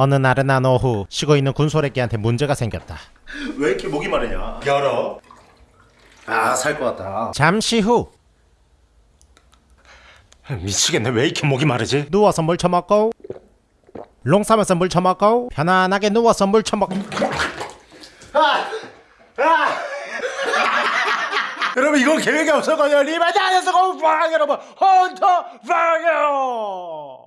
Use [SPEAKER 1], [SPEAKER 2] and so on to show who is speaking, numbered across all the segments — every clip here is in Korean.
[SPEAKER 1] 어느 나른한 오후 쉬고 있는 군소래끼한테 문제가 생겼다
[SPEAKER 2] 왜 이렇게 목이 마르냐? 열어. 아, 살 것 같다.
[SPEAKER 1] 잠시 후
[SPEAKER 2] 미치겠네. 왜 이렇게 목이 마르지?
[SPEAKER 1] 누워서 물 처먹고 롱 싸면서 물 처먹고 편안하게 누워서 물 처먹고
[SPEAKER 2] 여러분 이건 계획이 없었거든요. 리바지 안에서 공방 여러분 헌터 방요.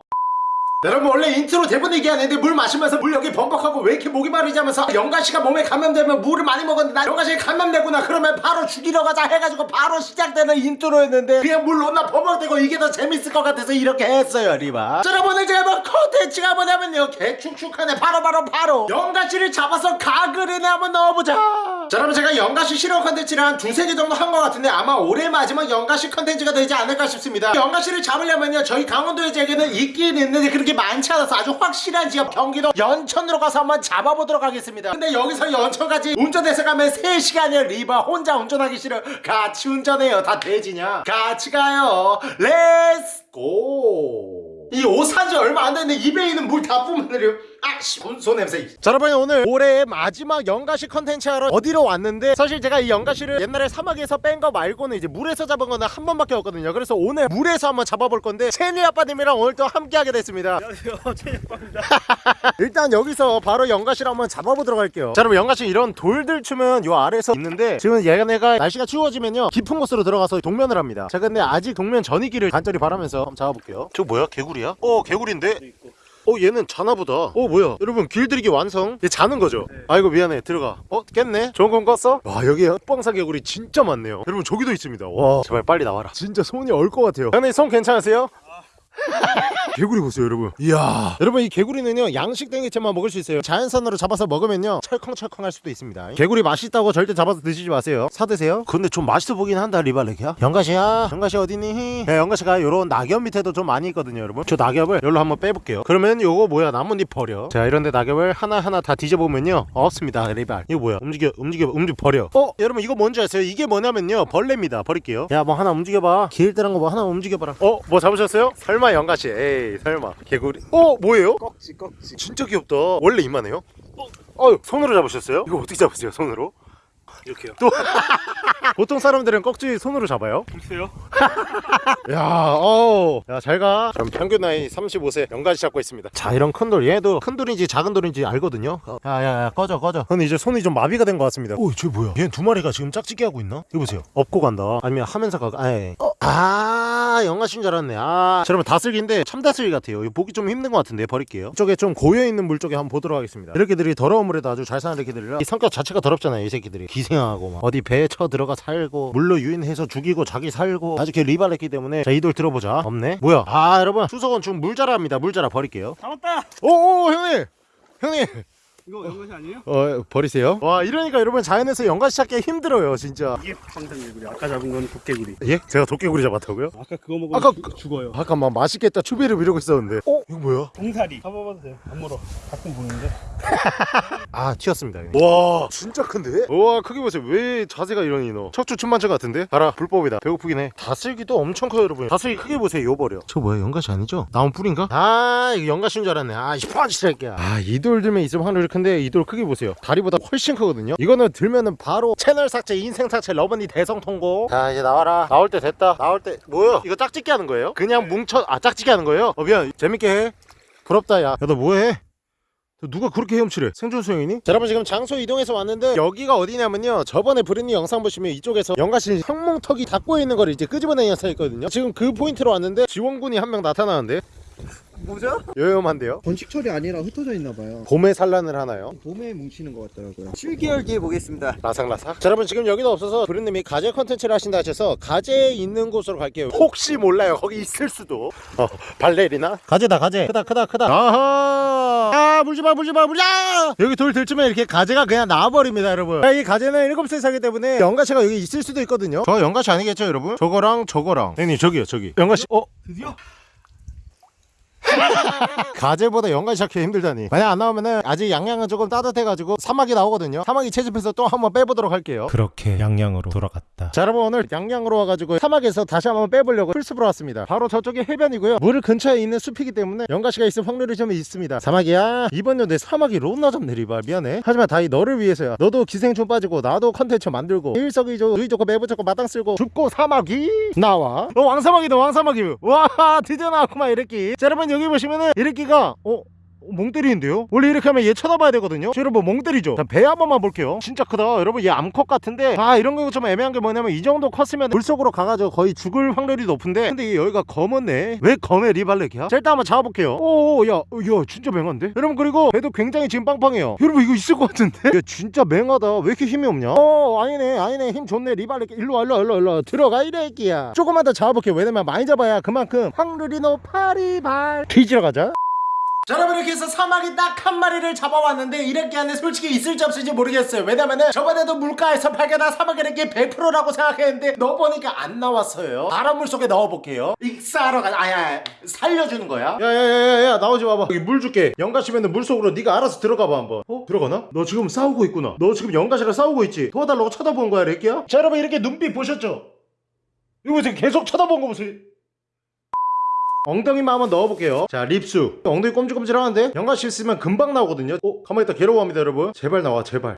[SPEAKER 2] 여러분 원래 인트로 대본 얘기하는데 물 마시면서 물 여기 범벅하고 왜 이렇게 목이 마르지 하면서 연가시가 몸에 감염되면 물을 많이 먹었는데 나 연가시 감염되구나. 그러면 바로 죽이러 가자 해가지고 바로 시작되는 인트로였는데 그냥 물 론나 범벅되고 이게 더 재밌을 것 같아서 이렇게 했어요 리바. 자 여러분 제가 뭐 컨텐츠가 뭐냐면요. 개축축하네. 바로 바로 바로. 연가시를 잡아서 가글에 한번 넣어보자. 자 여러분 제가 연가시 실험 컨텐츠를 한 두세 개 정도 한 것 같은데 아마 올해 마지막 연가시 컨텐츠가 되지 않을까 싶습니다. 연가시를 잡으려면요. 저희 강원도에 제게는 있긴 있는데 그렇게 많지 않아서 아주 확실한 지역 경기도 연천으로 가서 한번 잡아보도록 하겠습니다. 근데 여기서 연천까지 운전해서 가면 3시간이야 리바 혼자 운전하기 싫어. 같이 운전해요. 다 돼지냐? 같이 가요. Let's go 이옷 산지 얼마 안 됐는데 입에 있는 물 다 뿜어내려 아씨 손 냄새.
[SPEAKER 1] 자 여러분 오늘 올해의 마지막 연가시 컨텐츠 하러 어디로 왔는데 사실 제가 이 연가시를 옛날에 사마귀에서 뺀 거 말고는 이제 물에서 잡은 거는 한 번밖에 없거든요. 그래서 오늘 물에서 한번 잡아볼 건데 채니 아빠님이랑 오늘 또 함께 하게 됐습니다.
[SPEAKER 3] 안녕하세요. 최영박입니다.
[SPEAKER 1] 일단 여기서 바로 연가시를 한번 잡아보도록 할게요. 자 여러분 연가시 이런 돌들 추면 요 아래에서 있는데 지금 얘네가 날씨가 추워지면요 깊은 곳으로 들어가서 동면을 합니다. 자 근데 아직 동면 전이기를 간절히 바라면서 한번 잡아볼게요. 저 뭐야? 개구리야? 어 개구리인데? 어 얘는 자나 보다. 어 뭐야? 여러분 길들이기 완성. 얘 자는 거죠? 아이고 미안해. 들어가. 어 깼네. 좋은 건 껐어? 와 여기 헛방사 개구리 진짜 많네요. 여러분 저기도 있습니다. 와. 제발 빨리 나와라. 진짜 손이 얼 것 같아요. 형님 손 괜찮으세요? 개구리 보세요 여러분. 이야. 여러분 이 개구리는요 양식 땡기채만 먹을 수 있어요. 자연산으로 잡아서 먹으면요 철컹철컹 할 수도 있습니다. 개구리 맛있다고 절대 잡아서 드시지 마세요. 사드세요. 근데 좀 맛있어 보긴 한다 리발렉이야. 영가시야. 영가시 어디니? 네, 영가시가 요런 낙엽 밑에도 좀 많이 있거든요 여러분. 저 낙엽을 여기로 한번 빼볼게요. 그러면 요거 뭐야? 나뭇잎 버려. 자 이런데 낙엽을 하나하나 다 뒤져보면요 없습니다 리발. 이거 뭐야? 움직여 움직여 움직여 버려. 어 여러분 이거 뭔지 아세요? 이게 뭐냐면요 벌레입니다. 버릴게요. 야 뭐 하나 움직여봐. 길들한 거뭐 하나 움직여봐라. 어 뭐 잡으셨어요? 설마 영가시 에이 설마 개구리 어 뭐예요?
[SPEAKER 3] 꺽지 꺽지
[SPEAKER 1] 진짜 귀엽다 원래 이만해요? 어 손으로 잡으셨어요? 이거 어떻게 잡으세요 손으로?
[SPEAKER 3] 이렇게요
[SPEAKER 1] 또 보통 사람들은 꺽지 손으로 잡아요?
[SPEAKER 3] 보세요
[SPEAKER 1] 야, 어, 야, 잘 가. 그럼 평균 나이 35세 연가시 잡고 있습니다. 자, 이런 큰 돌, 얘도 큰 돌인지 작은 돌인지 알거든요. 어. 야, 야, 야, 꺼져, 꺼져. 근데 이제 손이 좀 마비가 된 것 같습니다. 오, 쟤 뭐야? 얘는 두 마리가 지금 짝짓기 하고 있나? 이거 보세요. 업고 간다. 아니면 하면서 가. 아예. 어, 아, 연가시인 줄 알았네. 아, 자, 여러분 다슬기인데 참다슬기 같아요. 보기 좀 힘든 것 같은데 버릴게요. 이쪽에 좀 고여 있는 물 쪽에 한번 보도록 하겠습니다. 이렇게들이 더러운 물에도 아주 잘 사는 이렇게들이라 이 성격 자체가 더럽잖아요. 이 새끼들이 기생하고 막 어디 배에 쳐 들어가 살고 물로 유인해서 죽이고 자기 살고 아주 걔 리발했기 때문에 자 이 돌 들어보자. 없네. 뭐야? 아, 여러분 추석은 지금 물 자라입니다. 물 자라 버릴게요.
[SPEAKER 3] 잡았다
[SPEAKER 1] 오오 형님, 형님.
[SPEAKER 3] 이거 연것이 아니에요?
[SPEAKER 1] 어 버리세요. 와 이러니까 여러분 자연에서 연가시 찾기 힘들어요 진짜.
[SPEAKER 3] 이게 방탄개구리 아까 잡은 건 도깨구리
[SPEAKER 1] 예? 제가 도깨구리 잡았다고요?
[SPEAKER 3] 아까 그거 먹으면
[SPEAKER 1] 아까
[SPEAKER 3] 죽- 죽어요
[SPEAKER 1] 잠깐만 맛있겠다 추비를 미루고 있었는데. 어 이거 뭐야?
[SPEAKER 3] 봉사리 잡아봐도 돼요 안 물어 가끔 보는데
[SPEAKER 1] 아 튀었습니다. 형님. 와 진짜 큰데? 와 크게 보세요. 왜 자세가 이러니 너? 척추 춤만춰 같은데? 봐라 불법이다. 배고프긴 해. 다슬기도 엄청 커요 여러분. 다슬기 크게 보세요. 요 버려. 저 뭐야 연가시 아니죠? 나온 뿌리인가? 아 이거 연가시인 줄 알았네. 아 이뻐지 새끼야. 아이 돌 들면 있으면 하늘 이 큰데 이 돌 크게 보세요. 다리보다 훨씬 크거든요. 이거는 들면은 바로 채널 삭제, 인생 삭제, 러버니 대성 통고. 자 이제 나와라. 나올 때 됐다. 나올 때 뭐야? 이거 짝짓기 하는 거예요? 그냥 뭉쳐 아 짝짓기 하는 거예요? 어 미안 재밌게 해. 부럽다 야. 야 너 뭐해? 누가 그렇게 헤엄치래? 생존 수영이니? 자 여러분 지금 장소 이동해서 왔는데 여기가 어디냐면요 저번에 브리님 영상 보시면 이쪽에서 연가시 형몽턱이 닫고 있는 걸 이제 끄집어내는 영상이 있거든요 지금 그 포인트로 왔는데 지원군이 한 명 나타나는데
[SPEAKER 4] 뭐죠?
[SPEAKER 1] 요염한데요?
[SPEAKER 4] 번식철이 아니라 흩어져 있나봐요.
[SPEAKER 1] 봄에 산란을 하나요?
[SPEAKER 4] 봄에 뭉치는 것 같더라고요. 7개월 뒤에 보겠습니다.
[SPEAKER 1] 라삭라삭? 자 여러분 지금 여기도 없어서 브리님이 가재 컨텐츠를 하신다 하셔서 가재 있는 곳으로 갈게요. 혹시 몰라요. 거기 있을 수도. 어 발레리나? 가재다 가재. 크다 크다 크다. 아하! 아 물지마 물지마 물지마! 여기 돌 들쯤에 이렇게 가재가 그냥 나와버립니다 여러분. 야, 이 가재는 7세 사기 때문에 연가시가 여기 있을 수도 있거든요. 저 연가시 아니겠죠 여러분? 저거랑 저거랑. 형님 저기요 저기. 연가시 어?
[SPEAKER 3] 드디어
[SPEAKER 1] 가재보다 연가시 잡기 힘들다니. 만약 안 나오면은 아직 양양은 조금 따뜻해가지고 사마귀 나오거든요. 사마귀 채집해서 또 한번 빼보도록 할게요. 그렇게 양양으로 돌아갔다. 자 여러분 오늘 양양으로 와가지고 사마귀에서 다시 한번 빼보려고 풀숲으로 왔습니다. 바로 저쪽이 해변이고요. 물 근처에 있는 숲이기 때문에 연가시가 있을 확률이 좀 있습니다. 사마귀야. 이번 연도에 사마귀 론나 좀 내리봐. 미안해. 하지만 다 이 너를 위해서야. 너도 기생충 빠지고 나도 컨텐츠 만들고 일석이조 누이 좋고 매부 좋고 마당 쓸고 줍고 사마귀 나와. 어 왕사마귀다 왕사마귀. 와 드디어 나왔구만 이렇게. 자 여러분 여기 보시면은 이렇게가 어? 멍 때리는데요? 원래 이렇게 하면 얘 쳐다봐야 되거든요? 자, 여러분 멍 때리죠? 자, 배한 번만 볼게요. 진짜 크다. 여러분 얘 암컷 같은데. 아 이런 거 좀 애매한 게 뭐냐면 이 정도 컸으면 물속으로 가가지고 거의 죽을 확률이 높은데. 근데 얘 여기가 검었네. 왜 검해 리발렉이야? 자 일단 한번 잡아볼게요. 오야 야 진짜 맹한데? 여러분 그리고 배도 굉장히 지금 빵빵해요. 여러분 이거 있을 것 같은데? 야 진짜 맹하다. 왜 이렇게 힘이 없냐? 어 아니네 아니네. 힘 좋네 리발렉 일로 와 일로 와 일로. 들어가 이래 끼야. 조금만 더 잡아볼게요. 왜냐면 많이 잡아야 그만큼 확률이 높아 리발. 뒤지러 가자
[SPEAKER 2] 자 여러분 이렇게 해서 사막이 딱한 마리를 잡아왔는데 이렇게 안에 솔직히 있을지 없을지 모르겠어요. 왜냐면은 저번에도 물가에서 발견한 사막 이렇게 100%라고 생각했는데 넣어보니까 안 나왔어요. 바닷물 속에 넣어볼게요. 익사하러 가 아야 살려주는 거야?
[SPEAKER 1] 야야야야야 나오지 마봐. 여기 물 줄게. 연가시면은 물속으로 네가 알아서 들어가봐 한번. 어? 들어가나? 너 지금 싸우고 있구나. 너 지금 연가시랑 싸우고 있지? 도와달라고 쳐다보는 거야 렉기야? 자 여러분 이렇게 눈빛 보셨죠? 이거 지금 계속 쳐다보는 거 보세요 엉덩이만 한번 넣어볼게요. 자 립수. 엉덩이 꼼지꼼지하는데 연가시 있으면 금방 나오거든요. 어? 가만히 있다. 괴로워합니다 여러분. 제발 나와 제발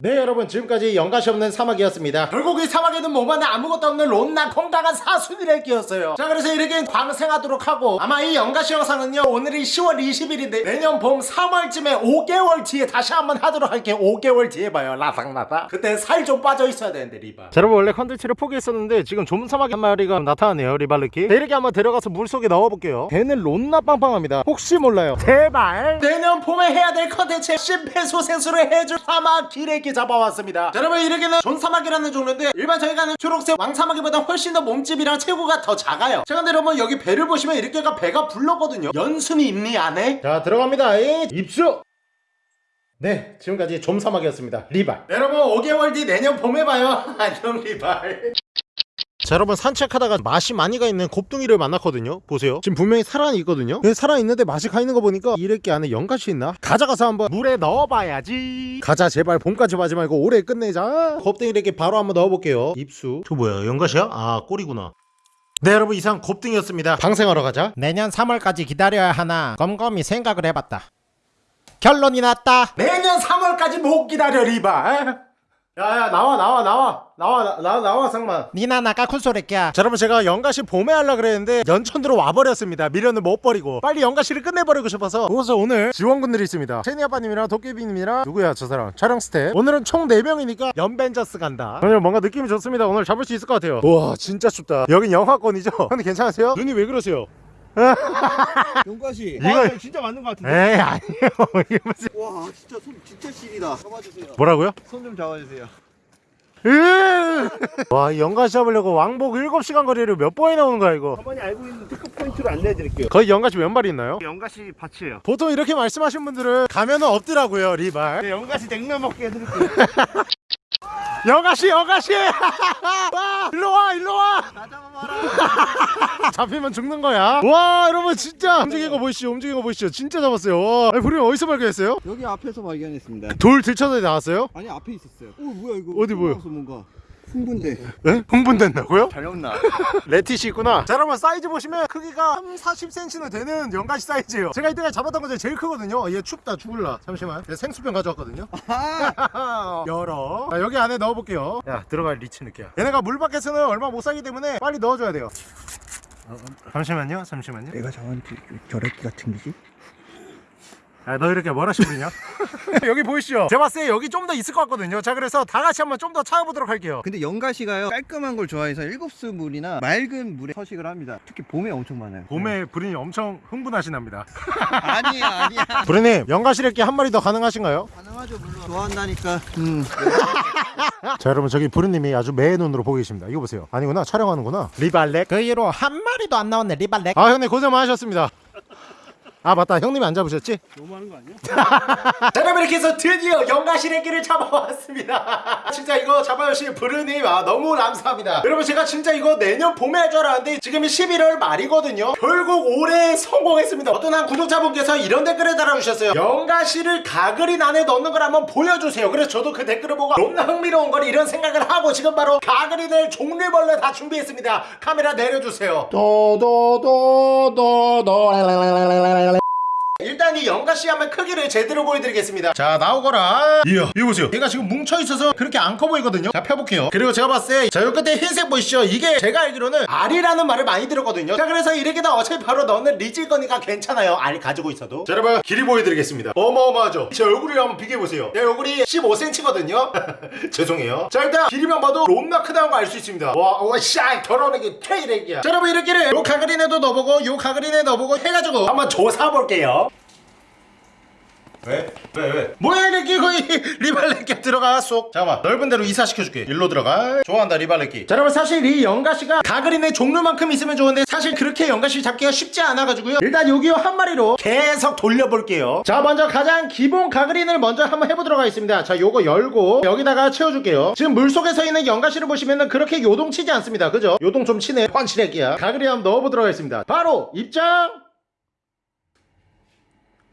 [SPEAKER 1] 네 여러분 지금까지 연가시 없는 사마귀였습니다.
[SPEAKER 2] 결국 이 사마귀에는 몸 안에 아무것도 없는 론나 건강한 사순이를 끼웠어요. 자 그래서 이렇게 방생하도록 하고 아마 이 연가시 영상은요 오늘이 10월 20일인데 내년 봄 3월쯤에 5개월 뒤에 다시 한번 하도록 할게요. 5개월 뒤에 봐요. 라상라상 그때 살 좀 빠져 있어야 되는데 리바
[SPEAKER 1] 자 여러분 원래 컨텐츠를 포기했었는데 지금 존 사마귀 한 마리가 나타나네요 리발르키 네, 이렇게 한번 들어가서 물속에 넣어볼게요. 배는 론나 빵빵합니다. 혹시 몰라요. 제발.
[SPEAKER 2] 내년 봄에 해야 될 컨텐츠 심폐소생술을 해줄 사마귀 기레기 잡아왔습니다. 자, 여러분 이렇게는 존사마귀라는 종류인데 일반 저희가 하는 초록색 왕사막이보다 훨씬 더 몸집이랑 체구가 더 작아요. 자 근데 여러분 여기 배를 보시면 이렇게가 배가 불렀거든요. 연순이 있니 안에?
[SPEAKER 1] 자 들어갑니다. 이 입수! 네 지금까지 좀사막이었습니다. 리발.
[SPEAKER 2] 여러분 5개월 뒤 내년 봄에 봐요. 안녕 리발
[SPEAKER 1] 자 여러분 산책하다가 맛이 많이 가 있는 곱둥이를 만났거든요. 보세요. 지금 분명히 살아있거든요. 근데 살아있는데 맛이 가 있는 거 보니까 이렇게 안에 연가시 있나? 가져가서 한번 물에 넣어봐야지. 가자 제발. 봄까지 하지 말고 올해 끝내자. 곱둥이 이렇게 바로 한번 넣어볼게요. 입수. 저 뭐야 연가시야? 아 꼬리구나. 네 여러분. 이상 곱둥이였습니다. 방생하러 가자.
[SPEAKER 5] 내년 3월까지 기다려야 하나 곰곰이 생각을 해봤다. 결론이 났다.
[SPEAKER 2] 내년 3월까지 못 기다려 리발
[SPEAKER 1] 야야 나와 나와 나와. 나와 나, 나, 나와 상만
[SPEAKER 5] 니나 나가 쿨소리야.
[SPEAKER 1] 자 여러분 제가 연가시 봄에 하려 그랬는데 연천으로 와버렸습니다. 미련을 못 버리고. 빨리 연가시를 끝내버리고 싶어서. 그래서 오늘 지원군들이 있습니다. 채니 아빠님이랑 도깨비님이랑 누구야 저 사람? 촬영 스텝. 오늘은 총 4명이니까 연벤져스 간다. 오늘 뭔가 느낌이 좋습니다. 오늘 잡을 수 있을 것 같아요. 우와 진짜 춥다. 여긴 영하권이죠? 근데 괜찮으세요? 눈이 왜 그러세요?
[SPEAKER 4] 용가시.
[SPEAKER 1] 이거
[SPEAKER 3] 아, 진짜 맞는 것 같은데.
[SPEAKER 1] 에이 아니에요 이게 무슨
[SPEAKER 4] 와 진짜 손 진짜 시리다. 잡아주세요.
[SPEAKER 1] 뭐라고요?
[SPEAKER 4] 손 좀 잡아주세요.
[SPEAKER 1] 으! 와, 이 연가시 잡으려고 왕복 7시간 거리를 몇 번이나 오는 거야, 이거?
[SPEAKER 3] 저번에 알고 있는 특급 포인트를 안내해 드릴게요.
[SPEAKER 1] 거의 연가시 몇 마리 있나요?
[SPEAKER 3] 연가시 밭이에요.
[SPEAKER 1] 보통 이렇게 말씀하신 분들은 가면은 없더라고요, 리발.
[SPEAKER 3] 네, 연가시 냉면 먹게 해드릴게요.
[SPEAKER 1] 여가시 여가시 와 일로 와 일로 와 잡히면 죽는 거야 와 여러분 진짜 움직이는 거 보이시죠 움직이는 거 보이시죠 진짜 잡았어요 와 아니 어디서 발견했어요?
[SPEAKER 4] 여기 앞에서 발견했습니다.
[SPEAKER 1] 돌 들쳐서 나왔어요?
[SPEAKER 4] 아니 앞에 있었어요. 오 뭐야 이거?
[SPEAKER 1] 어디 뭐야?
[SPEAKER 4] 뭔가 흥분돼.
[SPEAKER 1] 네? 흥분된다고요?
[SPEAKER 4] 잘렸나?
[SPEAKER 1] 레티시 있구나. 자 여러분 사이즈 보시면 크기가 3, 40cm는 되는 연가시 사이즈예요. 제가 이때까지 잡았던 것 중에 제일 크거든요. 얘 춥다 죽을라. 잠시만. 얘 생수병 가져왔거든요. 열어. 자, 여기 안에 넣어볼게요. 야 들어갈 리치 느끼야 얘네가 물 밖에서는 얼마 못 살기 때문에 빨리 넣어줘야 돼요. 어, 어, 잠시만요 잠시만요.
[SPEAKER 4] 내가 저한테 저래끼 같은 기지?
[SPEAKER 1] 야, 너 이렇게 뭐라 시부리냐? 여기 보이시죠? 제가 봤을 때 여기 좀 더 있을 것 같거든요 자 그래서 다 같이 한번 좀 더 찾아보도록 할게요
[SPEAKER 4] 근데 연가시가요 깔끔한 걸 좋아해서 일곱수 물이나 맑은 물에 서식을 합니다. 특히 봄에 엄청 많아요.
[SPEAKER 1] 봄에 부린이 엄청 흥분하시납니다
[SPEAKER 4] 아니야 아니야.
[SPEAKER 1] 부린님 연가시래끼 한 마리 더 가능하신가요?
[SPEAKER 4] 가능하죠 물론. 좋아한다니까. 음.
[SPEAKER 1] 자 여러분 저기 부르님이 아주 매의 눈으로 보고 계십니다 이거 보세요 아니구나 촬영하는구나 리발렉
[SPEAKER 5] 그 이후로 한 마리도 안 나왔네 리발렉.
[SPEAKER 1] 아 형님 고생 많으셨습니다
[SPEAKER 6] 아 맞다. 형님이 안 잡으셨지?
[SPEAKER 4] 너무하는 거 아니야?
[SPEAKER 1] 자 여러분 이렇게 해서 드디어 영가시래기를 잡아왔습니다. 진짜 이거 잡아주신 브루님 아 너무 감사합니다. 여러분 제가 진짜 이거 내년 봄에 할 줄 알았는데 지금이 11월 말이거든요. 결국 올해 성공했습니다. 어떤 한 구독자분께서 이런 댓글을 달아주셨어요. 영가시를 가그린 안에 넣는 걸 한번 보여주세요. 그래서 저도 그 댓글을 보고 너무나 흥미로운 걸 이런 생각을 하고 지금 바로 가그린을 종류별로 다 준비했습니다. 카메라 내려주세요. 도도도도도 일단 이 연가씨 한번 크기를 제대로 보여드리겠습니다. 자 나오거라. 이야 이거 보세요. 얘가 지금 뭉쳐있어서 그렇게 안 커 보이거든요? 자 펴볼게요. 그리고 제가 봤을 때자요 끝에 흰색 보이시죠? 이게 제가 알기로는 알이라는 말을 많이 들었거든요. 자 그래서 이렇게 다 어차피 바로 너는 리질 거니까 괜찮아요. 알 가지고 있어도. 자 여러분 길이 보여드리겠습니다. 어마어마하죠? 제 얼굴이랑 한번 비교해보세요. 제 얼굴이 15cm거든요? 죄송해요. 자 일단 길이만 봐도 롬나 크다는 거 알 수 있습니다. 와와샤 결혼하기 퇴이래기야. 자 여러분 이렇게를 요 가그린에도 넣어보고 요 가그린에 넣어보고 해가지고 한번 조사볼게요 왜? 왜 왜? 뭐야 이렇게 거의 리발레끼 들어가 쏙. 잠깐만 넓은 데로 이사시켜줄게. 일로 들어가. 좋아한다 리발레끼. 자 여러분 사실 이 연가시가 가그린의 종류만큼 있으면 좋은데 사실 그렇게 연가시 잡기가 쉽지 않아가지고요. 일단 여기 한 마리로 계속 돌려볼게요. 자 먼저 가장 기본 가그린을 먼저 한번 해보도록 하겠습니다. 자 요거 열고 여기다가 채워줄게요. 지금 물속에 서 있는 연가시를 보시면은 그렇게 요동치지 않습니다. 그죠? 요동 좀 치네. 펀치레기야. 가그린 한번 넣어보도록 하겠습니다. 바로 입장!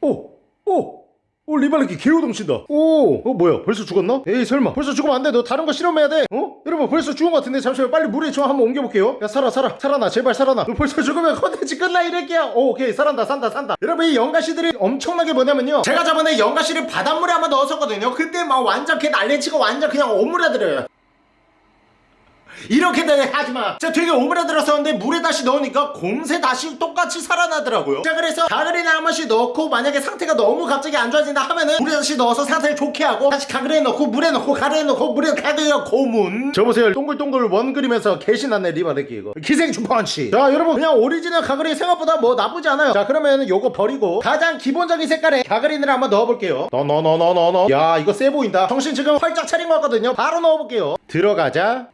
[SPEAKER 1] 오! 오! 오 리발레키 개우동 친다. 오! 어 뭐야? 벌써 죽었나? 에이 설마. 벌써 죽으면 안돼. 너 다른 거 실험해야 돼. 어? 여러분 벌써 죽은 것 같은데 잠시만 빨리 물에 좀 한번 옮겨볼게요. 야 살아 살아. 살아나 제발 살아나. 너 벌써 죽으면 컨텐츠 끝나 이래끼야. 오 오케이. 살아난다 산다 산다. 여러분 이 연가시들이 엄청나게 뭐냐면요. 제가 저번에 연가시를 바닷물에 한번 넣었었거든요. 그때 막 완전 걔 난리치고 완전 그냥 오므라들어요 이렇게 되 하지마. 자 되게 오므라들었었는데 물에 다시 넣으니까 금세 다시 똑같이 살아나더라고요. 자 그래서 가그린에 한 번씩 넣고 만약에 상태가 너무 갑자기 안 좋아진다 하면은 물에 다시 넣어서 상태를 좋게 하고 다시 가그린에 넣고 물에 넣고 가그린에 넣고 물에 가그린 고문. 저 보세요. 동글동글 원 그리면서 개신났네 리바르기 이거. 기생충 펀치. 자 여러분. 그냥 오리지널 가그린 생각보다 뭐 나쁘지 않아요. 자 그러면 요거 버리고 가장 기본적인 색깔의 가그린을 한번 넣어볼게요. 너너너너너너. 야 이거 세 보인다. 정신 지금 활짝 차린 것 같거든요. 바로 넣어볼게요. 들어가자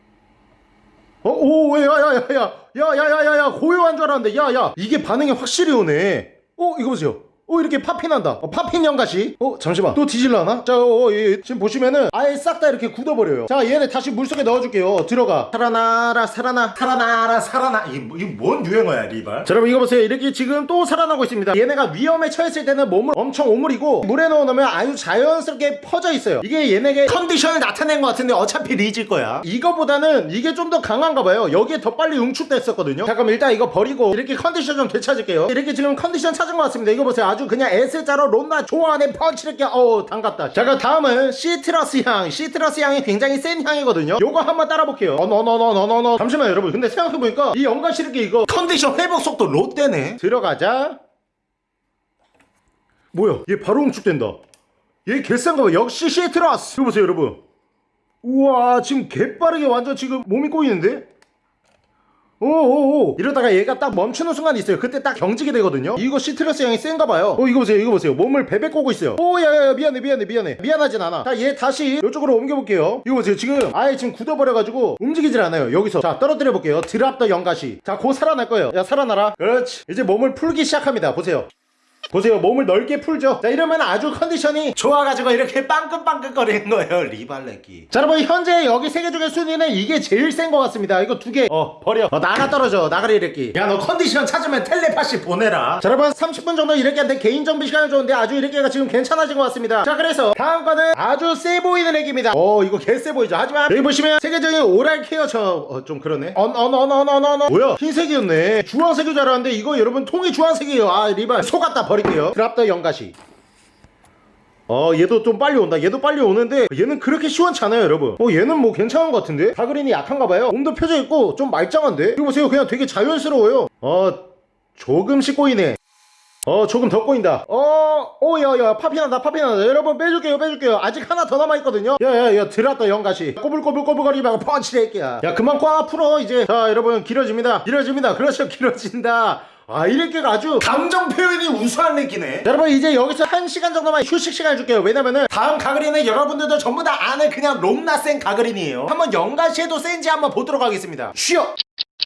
[SPEAKER 1] 어, 오, 야, 야, 야, 야, 야, 야, 야, 야, 야, 고요한 줄 알았는데, 야, 야, 이게 반응이 확실히 오네. 어, 이거 보세요. 어, 이렇게 popping한다. 어, popping 연가시. 어, 잠시만. 또 뒤질라나? 자, 어, 어, 예, 지금 보시면은 아예 싹 다 이렇게 굳어버려요. 자, 얘네 다시 물속에 넣어줄게요. 들어가. 살아나라, 살아나, 살아나라, 살아나. 이게, 뭐- 뭔 유행어야, 리발? 자, 여러분, 이거 보세요. 이렇게 지금 또 살아나고 있습니다. 얘네가 위험에 처했을 때는 몸을 엄청 오므리고 물에 넣어놓으면 아주 자연스럽게 퍼져 있어요. 이게 얘네의 컨디션을 나타낸 것 같은데 어차피 리질 거야. 이거보다는 이게 좀 더 강한가 봐요. 여기에 더 빨리 응축됐었거든요. 잠깐만, 일단 이거 버리고 이렇게 컨디션 좀 되찾을게요. 이렇게 지금 컨디션 찾은 것 같습니다. 이거 보세요. 아주 그냥 S자로 론나 좋아하는 펀치를 어우 담갔다. 자, 그럼 다음은 시트러스 향. 시트러스 향이 굉장히 센 향이거든요. 요거 한번 따라볼게요. 어너너너너너너. 잠시만 여러분. 근데 생각해보니까 이 연간 시르기 이거 컨디션 회복 속도 롯데네. 들어가자. 뭐야? 얘 바로 응축된다. 얘 개싼가 봐. 역시 시트러스. 이거 보세요, 여러분. 우와, 지금 개빠르게 완전 지금 몸이 꼬이는데? 오오오. 이러다가 얘가 딱 멈추는 순간이 있어요. 그때 딱 경직이 되거든요. 이거 시트러스 향이 센가 봐요. 어 이거 보세요 이거 보세요. 몸을 베베 꼬고 있어요. 오 야야야 미안해 미안해 미안해. 미안하진 않아. 자 얘 다시 이쪽으로 옮겨볼게요. 이거 보세요. 지금 아예 지금 굳어버려가지고 움직이질 않아요 여기서. 자 떨어뜨려 볼게요. 드랍 더 연가시. 자곧 살아날 거예요. 야 살아나라. 그렇지. 이제 몸을 풀기 시작합니다. 보세요 보세요. 몸을 넓게 풀죠. 자 이러면 아주 컨디션이 좋아가지고 이렇게 빵긋빵긋 거리는 거예요 리발레기 자 여러분 현재 여기 세 개 중에 순위는 이게 제일 센 것 같습니다. 이거 두 개 어 버려. 어 나가 떨어져. 나가리 이랬기. 야너 컨디션 찾으면 텔레파시 보내라. 자 여러분 30분 정도 이렇게 한데 개인 정비 시간이 좋은데 아주 이렇게가 지금 괜찮아진 것 같습니다. 자 그래서 다음 거는 아주 세 보이는 애기입니다. 어 이거 개쎄 보이죠. 하지만 여기 보시면 세계적인 오랄 케어 저좀 그러네. 언 언 언 언 언 언 뭐야? 흰색이었네. 주황색인 줄 알았는데 이거 여러분 통이 주황색이에요. 아 리발. 속았다 버 릴게요. 드랍더 연가시. 어 얘도 좀 빨리 온다. 얘도 빨리 오는데 얘는 그렇게 시원치 않아요 여러분. 어 얘는 뭐 괜찮은 것 같은데? 다그린이 약한가봐요. 몸도 펴져 있고 좀 말짱한데? 이거 보세요. 그냥 되게 자연스러워요. 어 조금씩 꼬이네. 어 조금 더 꼬인다. 어 오야야 파피난다 파피난다. 여러분 빼줄게요 빼줄게요. 아직 하나 더 남아있거든요. 야야야 들었다 영가시. 꼬불꼬불꼬불거리 말고 펀치레이야. 야 그만 꽉 풀어 이제. 자 여러분 길어집니다. 길어집니다. 그렇죠 길어진다 아 이렇게가 아주 감정 표현이 우수한 느끼네 여러분 이제 여기서 한 시간 정도만 휴식 시간 줄게요. 왜냐면은 다음 가그린은 여러분들도 전부 다 아는 그냥 롬나 센 가그린이에요. 한번 영가시에도 센지 한번 보도록 하겠습니다. 쉬어.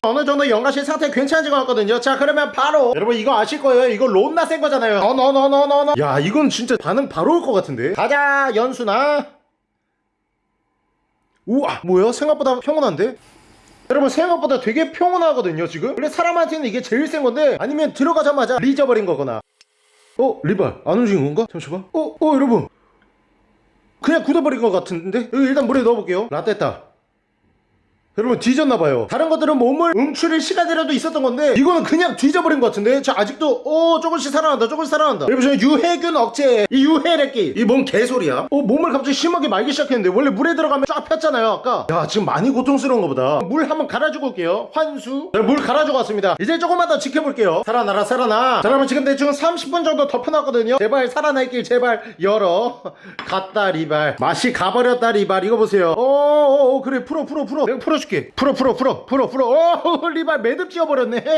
[SPEAKER 1] 어느 정도 연가시 상태 괜찮아진 것 같거든요. 자 그러면 바로. 여러분 이거 아실 거예요. 이거 론나 센 거잖아요. 어너너너너너. 야 이건 진짜 반응 바로 올 것 같은데. 가자 연수나. 우와 뭐야? 생각보다 평온한데? 여러분 생각보다 되게 평온하거든요 지금 원래 사람한테는 이게 제일 센 건데 아니면 들어가자마자 리져버린 거거나 어? 리발 안 움직인 건가? 잠시만 어? 어 여러분 그냥 굳어버린 것 같은데? 일단 물에 넣어볼게요 라떼다 여러분 뒤졌나봐요. 다른 것들은 몸을 움츠릴 시간이라도 있었던 건데 이거는 그냥 뒤져버린 것 같은데? 자 아직도 어 조금씩 살아난다 조금씩 살아난다. 여러분 저는 유해균 억제 이 유해래끼 이 뭔 개소리야? 어 몸을 갑자기 심하게 말기 시작했는데 원래 물에 들어가면 쫙 폈잖아요 아까. 야 지금 많이 고통스러운가 보다. 물 한번 갈아주고 올게요. 환수. 자, 물 갈아주고 왔습니다. 이제 조금만 더 지켜볼게요. 살아나라 살아나. 자 여러분 지금 대충 30분 정도 덮어놨거든요. 제발 살아날길 제발 열어. 갔다 리발. 맛이 가버렸다 리발. 이거 보세요. 어어어 그래. 풀어 풀어 풀어. 내가 풀어 줄게. 풀어 풀어 풀어 풀어 풀어. 어 리발 매듭 지어버렸네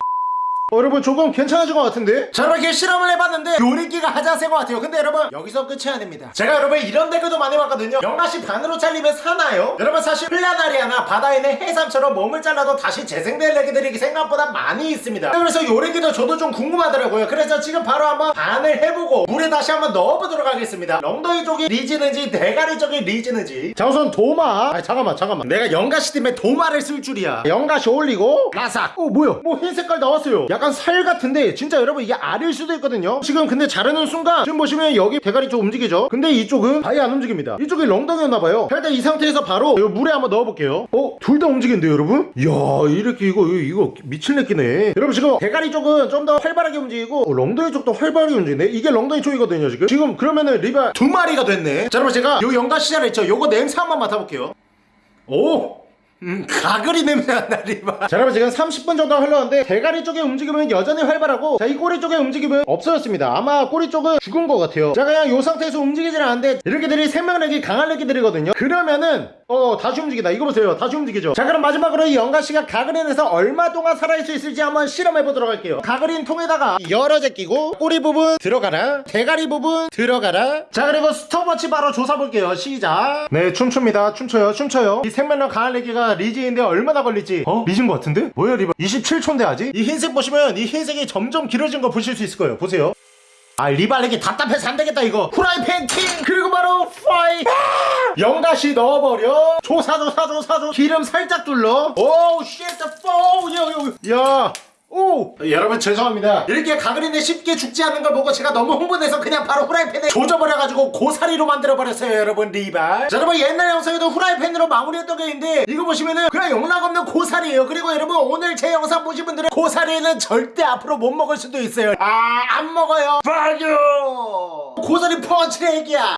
[SPEAKER 1] 어, 여러분 조금 괜찮아진 것 같은데? 저렇게 실험을 해봤는데 요리기가 센것 같아요. 근데 여러분 여기서 끝이 아닙니다. 제가 여러분 이런 댓글도 많이 봤거든요. 연가시 반으로 잘리면 사나요? 여러분 사실 플라나리아나 바다에 있는 해삼처럼 몸을 잘라도 다시 재생될 애기들이 생각보다 많이 있습니다. 그래서 요리기도 저도 좀 궁금하더라고요. 그래서 지금 바로 한번 반을 해보고 물에 다시 한번 넣어보도록 하겠습니다. 엉덩이 쪽이 리지는지 대가리 쪽이 리지는지. 자 우선 도마. 아 잠깐만 잠깐만. 내가 연가시 땜에 도마를 쓸 줄이야. 연가시 올리고 라삭. 어 뭐야? 뭐 흰 색깔 나왔어요 약간 살 같은데 진짜 여러분 이게 알일 수도 있거든요. 지금 근데 자르는 순간 지금 보시면 여기 대가리 쪽 움직이죠? 근데 이쪽은 아예 안 움직입니다. 이쪽이 렁덩이였나봐요. 일단 이 상태에서 바로 이 물에 한번 넣어볼게요. 어? 둘 다 움직이는데요 여러분? 이야 이렇게 이거 이거, 미칠 내끼네. 여러분 지금 대가리 쪽은 좀 더 활발하게 움직이고 어, 렁덩이 쪽도 활발하게 움직이네. 이게 렁덩이 쪽이거든요 지금. 지금 그러면은 리바 두 마리가 됐네. 자 여러분 제가 요 연가 시절 했죠. 요거 냄새 한번 맡아볼게요. 오 음, 가글이 냄새 난다, 리바. 자, 여러분, 지금 30분 정도 흘렀는데, 대가리 쪽의 움직임은 여전히 활발하고, 자, 이 꼬리 쪽의 움직임은 없어졌습니다. 아마 꼬리 쪽은 죽은 것 같아요. 자, 그냥 이 상태에서 움직이질 않는데, 이렇게 들이 생명력이 강한 애기들이거든요. 그러면은, 어, 다시 움직이다. 이거 보세요. 다시 움직이죠. 자, 그럼 마지막으로 이 영가씨가 가글인에서 얼마 동안 살아있을 수 있을지 한번 실험해보도록 할게요. 가글인 통에다가 여러 제 끼고, 꼬리 부분 들어가라. 대가리 부분 들어가라. 자, 그리고 스톱워치 바로 조사볼게요. 시작. 네, 춤춥니다. 춤춰요. 춤춰요. 이 생명력 강한 애기가 리지인데 얼마나 걸릴지 어? 리진 것 같은데? 뭐야 리바 27초인데 아직? 이 흰색 보시면 이 흰색이 점점 길어진 거 보실 수 있을 거예요 보세요 아 리발에게 답답해서 안되겠다 이거. 후라이팬 킹 그리고 바로 프라이 아! 영가시 넣어버려. 조사 조사 조사 조 기름 살짝 둘러. 오우 쉣야 오! 여러분 죄송합니다. 이렇게 가그린데 쉽게 죽지 않는 걸 보고 제가 너무 흥분해서 그냥 바로 후라이팬에 조져버려가지고 고사리로 만들어버렸어요 여러분 리발. 자 여러분 옛날 영상에도 후라이팬으로 마무리했던 게 있는데 이거 보시면은 그냥 영락없는 고사리예요. 그리고 여러분 오늘 제 영상 보신 분들은 고사리는 절대 앞으로 못 먹을 수도 있어요. 아 안 먹어요. 빠져 고사리 펀치 얘기야